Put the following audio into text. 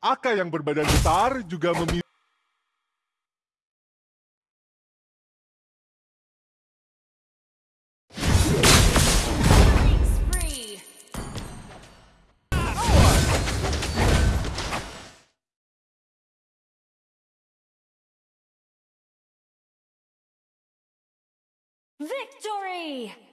Aka yang berbadan besar juga memiliki Victory!